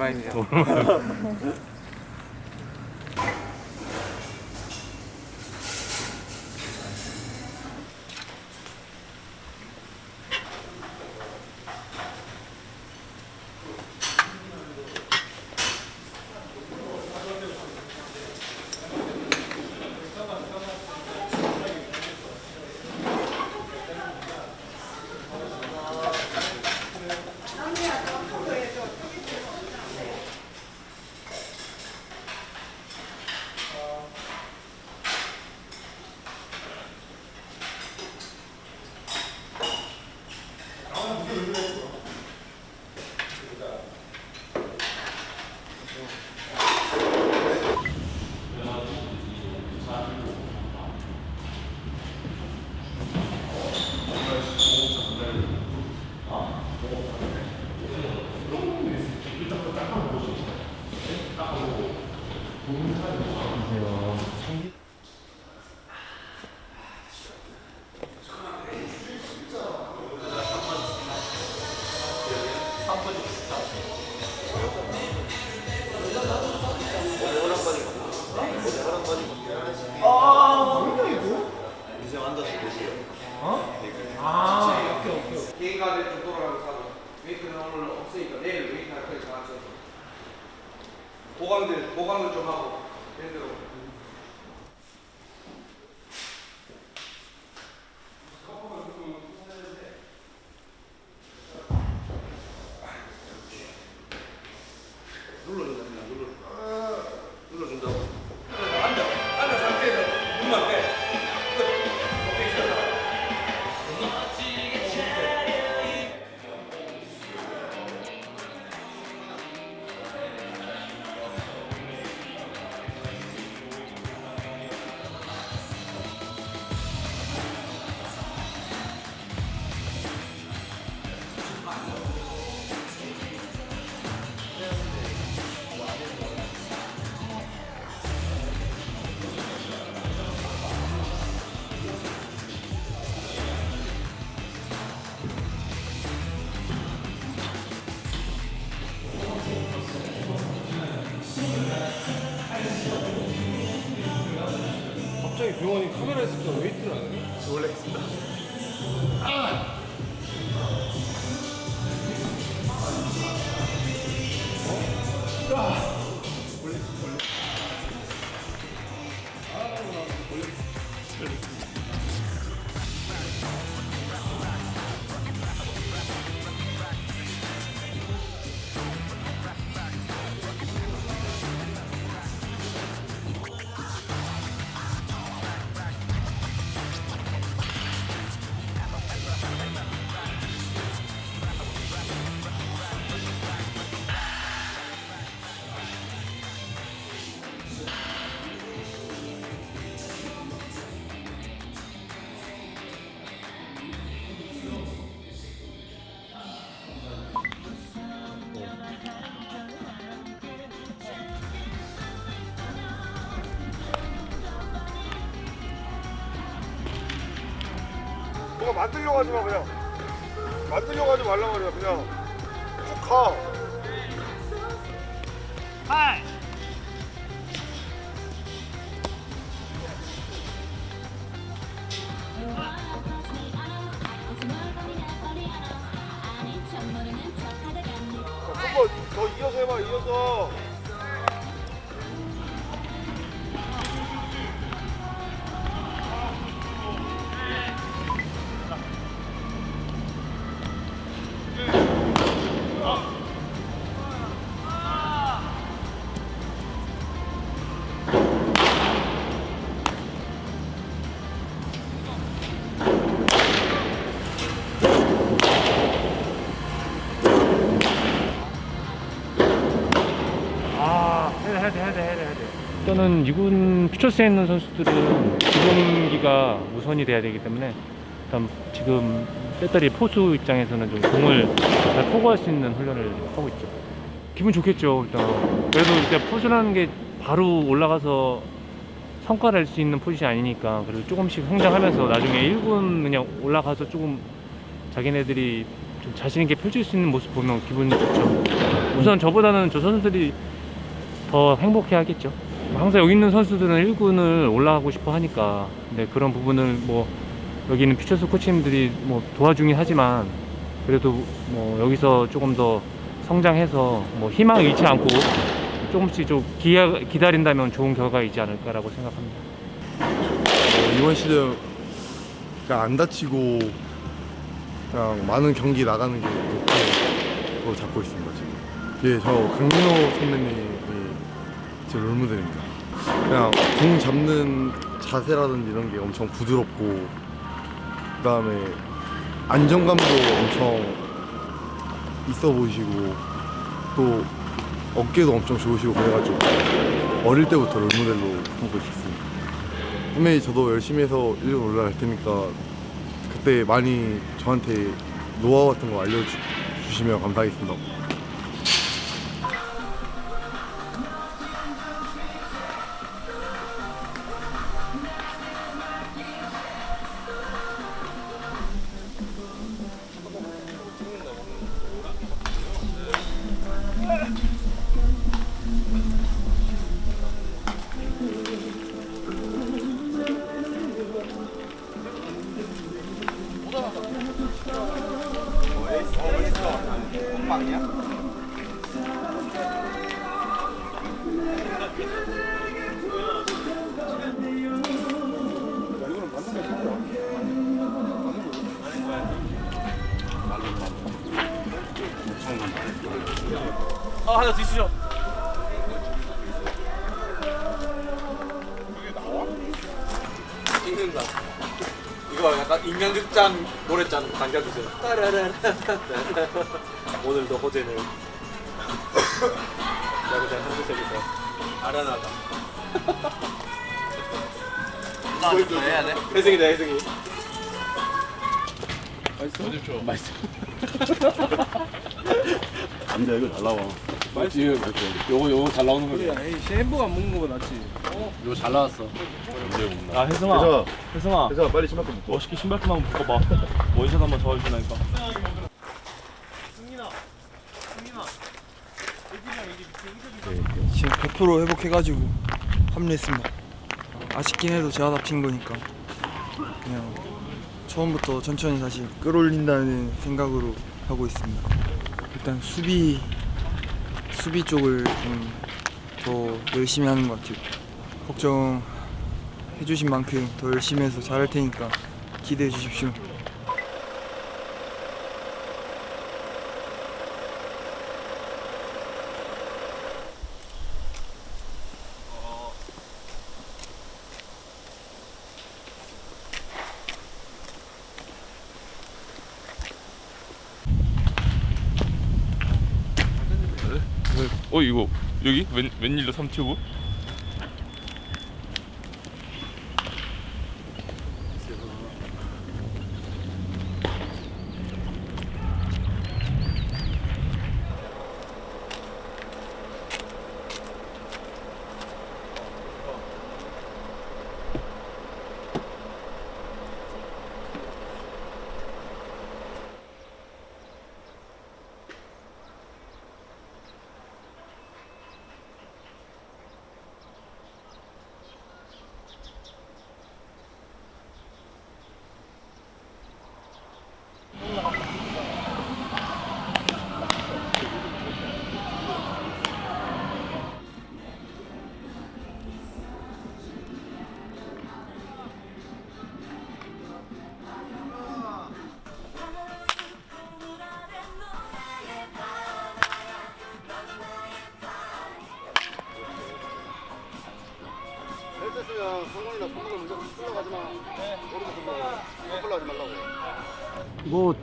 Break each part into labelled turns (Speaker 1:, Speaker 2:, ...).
Speaker 1: 오랜 보강들 보강을 좀 하고. 밴드로 눌
Speaker 2: 뭔가 만들려고 하지 마 그냥. 만들려고 하지 말라 말이야 그냥. 쭉가.
Speaker 3: 8 일단은 2군 퓨처스에 있는 선수들은 기본기가 우선이 돼야 되기 때문에 일단 지금 배터리 포수 입장에서는 좀 공을 잘 포구할 수 있는 훈련을 하고 있죠. 기분 좋겠죠, 일단. 그래도 일단 포수라는 게 바로 올라가서 성과를 낼수 있는 포지션이 아니니까 그래도 조금씩 성장하면서 나중에 1군 그냥 올라가서 조금 자기네들이 좀 자신 있게 펼칠 수 있는 모습 보면 기분이 좋죠. 우선 저보다는 저 선수들이 더 행복해 하겠죠. 항상 여기 있는 선수들은 1군을 올라가고 싶어 하니까 근데 그런 부분을 뭐 여기 있는 퓨처스 코치님들이 뭐 도와주긴 하지만 그래도 뭐 여기서 조금 더 성장해서 뭐 희망을 잃지 않고 조금씩 좀 기야, 기다린다면 좋은 결과이지 않을까라고 생각합니다.
Speaker 4: 어, 이번 시즌 안 다치고 그냥 많은 경기 나가는 게 목표로 잡고 있습니다 지금. 예, 저 강민호 선배님 이제 롤모델입니다. 그냥 공 잡는 자세라든지 이런 게 엄청 부드럽고 그 다음에 안정감도 엄청 있어 보이시고 또 어깨도 엄청 좋으시고 그래가지고 어릴 때부터 롤모델로 보고 있었습니다. 분명히 저도 열심히 해서 1군 올라갈 테니까 그때 많이 저한테 노하우 같은 거 알려주시면 감사하겠습니다.
Speaker 5: 아 하나 드시죠. 찍는다. 이거 약간 인간극장 노래장 당겨주세요. 따라라라. 오늘도 호재는 야구장 한주석에서 아련하다.
Speaker 6: 나좀 해야 돼?
Speaker 5: 혜승이다 혜승이.
Speaker 6: 안돼 이거 잘 나와. 맛있지. 요거 요거 잘 나오는 거지.
Speaker 5: 햄버거 안 먹는 거보다 낫지.
Speaker 6: 요거 잘 나왔어. 언제 먹나?
Speaker 7: 아 혜승아
Speaker 4: 그래서
Speaker 7: 혜승아
Speaker 4: 그래서 빨리 신발 좀 묶어.
Speaker 7: 멋있게 신발 끈 한번 묶어봐 원샷 한번 더 해주라니까
Speaker 8: 지금 100% 회복해가지고 합류했습니다. 아쉽긴 해도 제가 다친 거니까 그냥 처음부터 천천히 다시 끌어올린다는 생각으로 하고 있습니다. 일단 수비 수비 쪽을 좀 더 열심히 하는 것 같아요. 걱정해 주신 만큼 더 열심히 해서 잘할 테니까 기대해 주십시오.
Speaker 9: 어 이거 여기 웬 웬일로 삼튜브?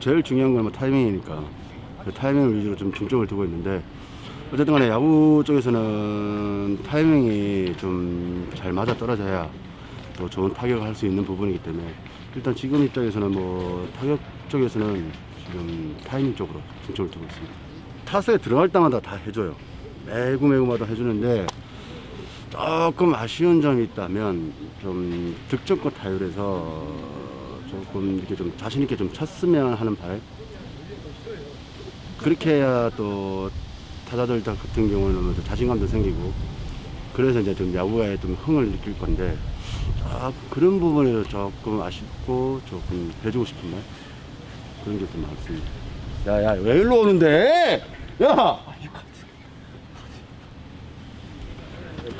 Speaker 6: 제일 중요한 건 뭐 타이밍이니까 그 타이밍을 위주로 좀 중점을 두고 있는데 어쨌든 간에 야구 쪽에서는 타이밍이 좀 잘 맞아 떨어져야 또 좋은 타격을 할 수 있는 부분이기 때문에 일단 지금 입장에서는 뭐 타격 쪽에서는 지금 타이밍 쪽으로 중점을 두고 있습니다. 타석에 들어갈 때마다 다 해줘요. 매구 매구마다 해주는데 조금 아쉬운 점이 있다면 좀 득점권 타율에서 조금 이렇게 좀 자신 있게 좀 쳤으면 하는 바람 그렇게 해야 또 타자들 같은 경우는 또 자신감도 생기고 그래서 이제 좀 야구에 좀 흥을 느낄 건데 아, 그런 부분에서 조금 아쉽고 조금 해주고 싶은 말 그런 게 좀 많습니다. 야야 왜 일로 오는데? 야!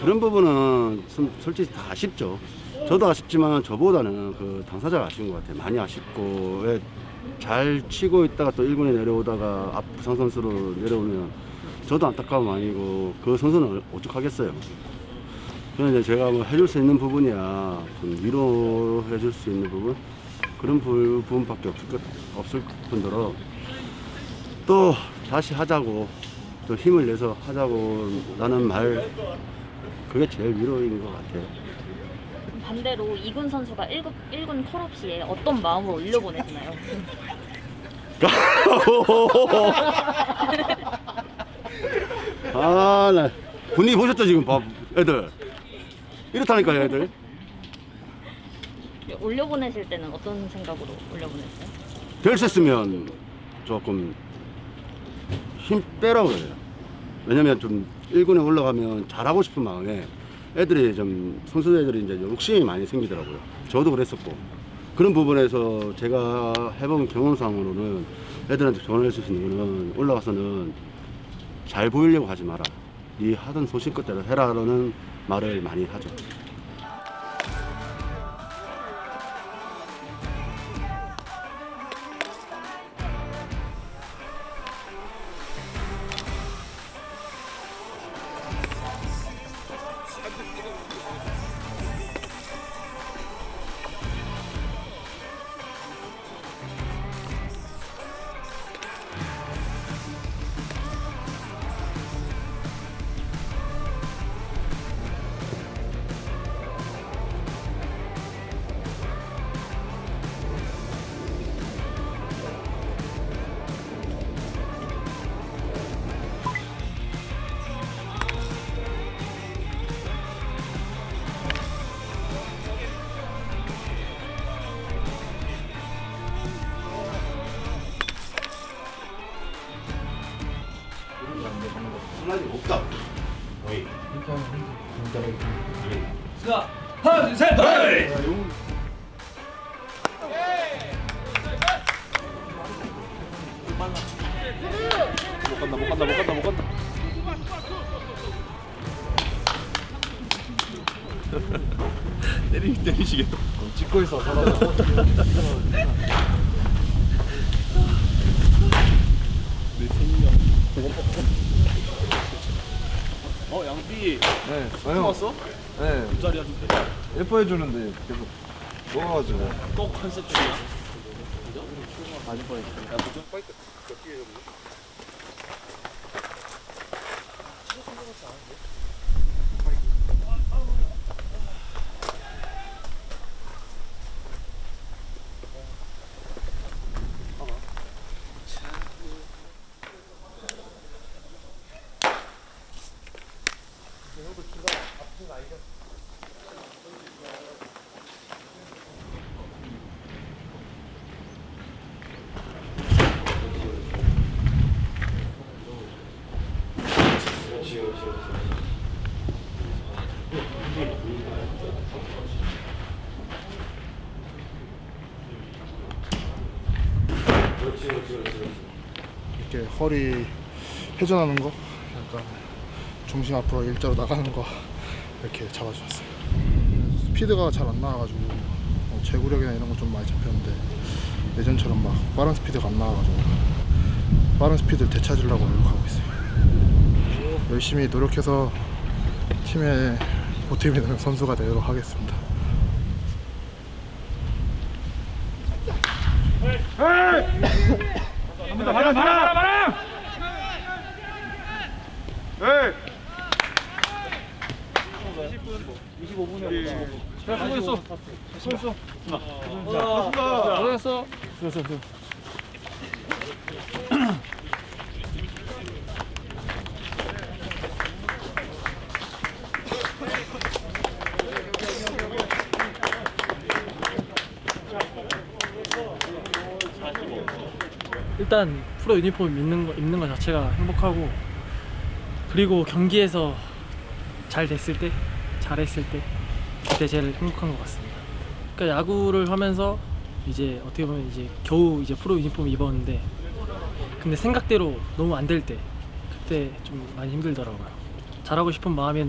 Speaker 6: 그런 부분은 솔- 솔직히 다 아쉽죠. 저도 아쉽지만 저보다는 그 당사자가 아쉬운 것 같아요. 많이 아쉽고 왜잘 치고 있다가 또 1군에 내려오다가 앞 부상 선수로 내려오면 저도 안타까움 아니고 그 선수는 어떡하겠어요. 그래서 이제 제가 뭐 해줄 수 있는 부분이야 좀 위로해 줄 수 있는 부분 그런 부- 부분밖에 없을 것 없을 뿐더러 또 다시 하자고 또 힘을 내서 하자고 라는 말 그게 제일 위로인 것 같아요.
Speaker 10: 반대로 이군 선수가 1군, 1군 콜업 시에 어떤 마음으로 올려보내시나요?
Speaker 6: 아, 나 분위기 보셨죠 지금 봐, 애들 이렇다니까요, 애들.
Speaker 10: 올려보내실 때는 어떤 생각으로 올려보냈어요?
Speaker 6: 될 수 있으면 조금 힘 빼라고 그래요. 왜냐면 좀 1군에 올라가면 잘하고 싶은 마음에 애들이 좀 선수 애들이 이제 욕심이 많이 생기더라고요. 저도 그랬었고 그런 부분에서 제가 해본 경험상으로는 애들한테 조언할 수 있는 거는 올라가서는 잘 보이려고 하지 마라. 네 하던 소신껏대로 해라라는 말을 많이 하죠.
Speaker 7: 간다 못 간다 못 간다 못 간다. 때리 때리시게.
Speaker 4: 찍고 있어, 사람.
Speaker 7: 어 양비
Speaker 4: 네,
Speaker 7: 왔어?
Speaker 4: 네,
Speaker 7: 자리야 좀
Speaker 4: 예뻐해 주는데 계속 먹어가지고.
Speaker 7: 또 컨셉 중이야?
Speaker 11: 이렇게 허리 회전하는 거? 약간 중심 앞으로 일자로 나가는 거? 이렇게 잡아주셨어요. 스피드가 잘 안 나와가지고 뭐 제구력이나 이런 거 좀 많이 잡혔는데 예전처럼 막 빠른 스피드가 안 나와가지고 빠른 스피드를 되찾으려고 노력하고 있어요. 열심히 노력해서 팀의 보탬이 되는 선수가 되도록 하겠습니다.
Speaker 3: 바람 바람 바람
Speaker 7: 야 수고했어 수고했어 수고했어 수고했어
Speaker 12: 일단 프로 유니폼 입는 거, 입는 것 자체가 행복하고 그리고 경기에서 잘 됐을 때 잘했을 때 그때 제일 행복한 것 같습니다. 그러니까 야구를 하면서 이제 어떻게 보면 이제 겨우 이제 프로 유니폼 입었는데 근데 생각대로 너무 안 될 때 그때 좀 많이 힘들더라고요. 잘하고 싶은 마음이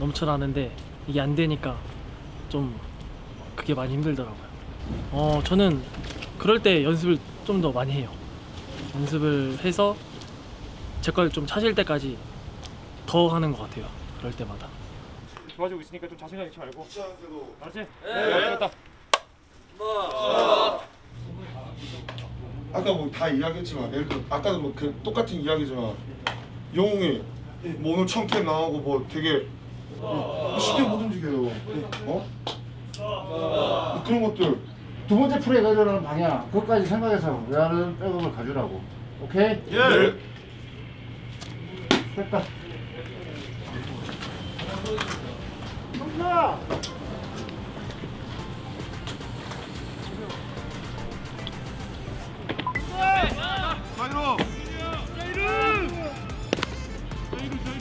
Speaker 12: 넘쳐나는데 이게 안 되니까 좀 그게 많이 힘들더라고요. 어 저는 그럴 때 연습을 좀 더 많이 해요. 연습을 해서 제 걸 좀 찾을 때까지 더 하는 것 같아요. 그럴 때마다.
Speaker 3: 도와주고 있으니까 좀 자신감 잃지 말고. 알았지?
Speaker 4: 네. 아까 뭐 다 이야기했지만 예를 들어 아까도 뭐 그 똑같은 이야기지만 영웅이 뭐 오늘 처음 캠 나오고 뭐 되게 뭐 쉽게 못 움직여요. 어? 뭐 그런 것들
Speaker 13: 두 번째 프로에 가져가는 방향 그것까지 생각해서 외야는 백업을 가져라고 오케이?
Speaker 4: 예.
Speaker 13: 됐다
Speaker 5: 자이로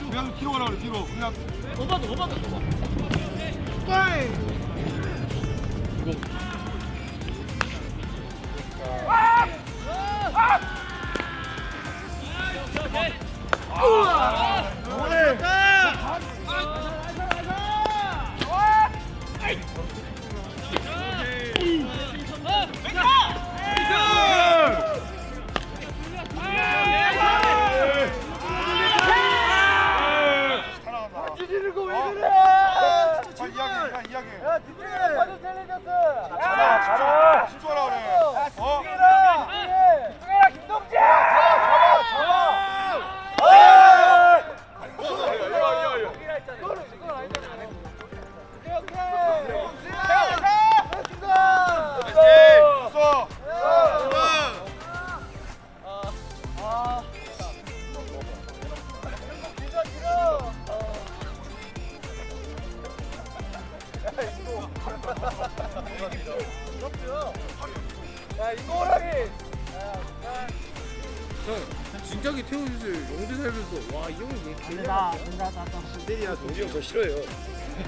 Speaker 5: 그냥 뒤로 가라 그래 뒤로 그냥
Speaker 12: 오바도 오바도 오바.
Speaker 5: 자 잡아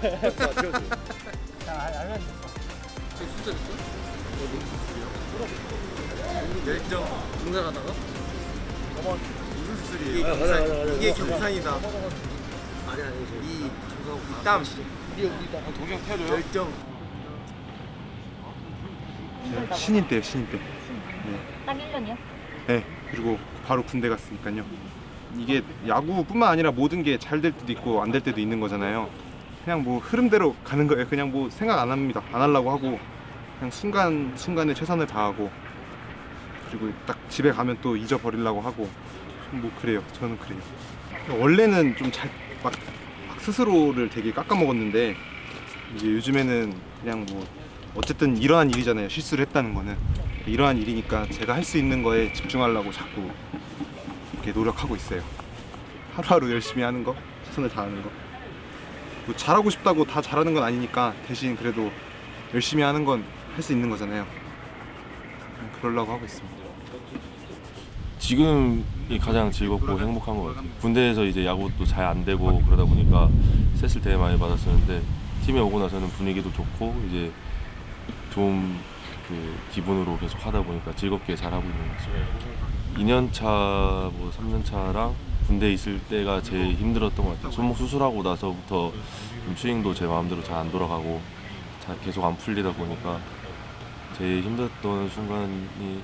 Speaker 7: 자 태워줘. 지금 숫자 됐어? 열정 등산하다가? 무슨 수술이에요? 이게 경산, 이게 경산이다. 아니 아니 이 땀.
Speaker 5: 동지 형 태워줘요
Speaker 7: 열정.
Speaker 14: 신인 때요 신인 때.
Speaker 10: 딱 1년이요?
Speaker 14: 네 그리고 바로 군대 갔으니까요. 이게 야구뿐만 아니라 모든 게 잘 될 때도 있고 안 될 때도 있는 거잖아요. 그냥 뭐 흐름대로 가는 거예요. 그냥 뭐 생각 안 합니다. 안 하려고 하고 그냥 순간 순간에 최선을 다하고 그리고 딱 집에 가면 또 잊어버리려고 하고 뭐 그래요. 저는 그래요. 원래는 좀 잘 막 스스로를 되게 깎아먹었는데 이제 요즘에는 그냥 뭐 어쨌든 이러한 일이잖아요. 실수를 했다는 거는 이러한 일이니까 제가 할 수 있는 거에 집중하려고 자꾸 이렇게 노력하고 있어요. 하루하루 열심히 하는 거, 최선을 다하는 거. 뭐 잘하고 싶다고 다 잘하는 건 아니니까 대신 그래도 열심히 하는 건 할 수 있는 거잖아요. 그냥 그러려고 하고 있습니다.
Speaker 15: 지금이 가장 즐겁고 행복한 것 같아요. 군대에서 이제 야구도 잘 안 되고 그러다 보니까 스트레스를 되게 많이 받았었는데 팀에 오고 나서는 분위기도 좋고 이제 좋은 그 기분으로 계속 하다 보니까 즐겁게 잘 하고 있는 것 같습니다. 2년 차, 뭐 3년 차랑 군대 에 있을 때가 제일 힘들었던 것 같아요. 손목 수술하고 나서부터 좀 스윙도 제 마음대로 잘 안 돌아가고 잘 계속 안 풀리다 보니까 제일 힘들었던 순간이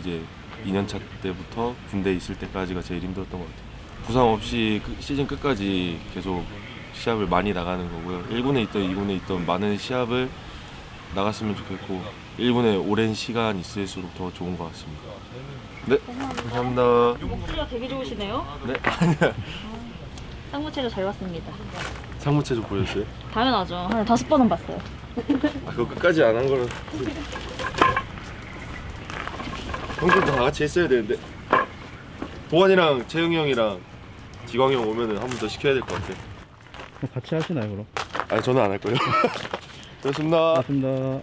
Speaker 15: 이제 2년차 때부터 군대에 있을 때까지가 제일 힘들었던 것 같아요. 부상 없이 그 시즌 끝까지 계속 시합을 많이 나가는 거고요. 1군에 있던 2군에 있던 많은 시합을 나갔으면 좋겠고 1군에 오랜 시간 있을수록 더 좋은 것 같습니다. 네, 감사합니다.
Speaker 10: 목소리가 되게 좋으시네요.
Speaker 15: 네, 아니야.
Speaker 10: 쌍무체조 잘 봤습니다.
Speaker 15: 상무체조 보였어요?
Speaker 10: 당연하죠. 한 다섯 번은 봤어요.
Speaker 15: 아, 그거 끝까지 안 한 거는 형들도 다 같이 했어야 되는데 도환이랑 재영이 형이랑 지광이 형 오면은 한 번 더 시켜야 될 것 같아.
Speaker 3: 같이 하시나요 그럼?
Speaker 15: 아니 저는 안 할 거예요. 고맙습니다.
Speaker 3: 고맙습니다.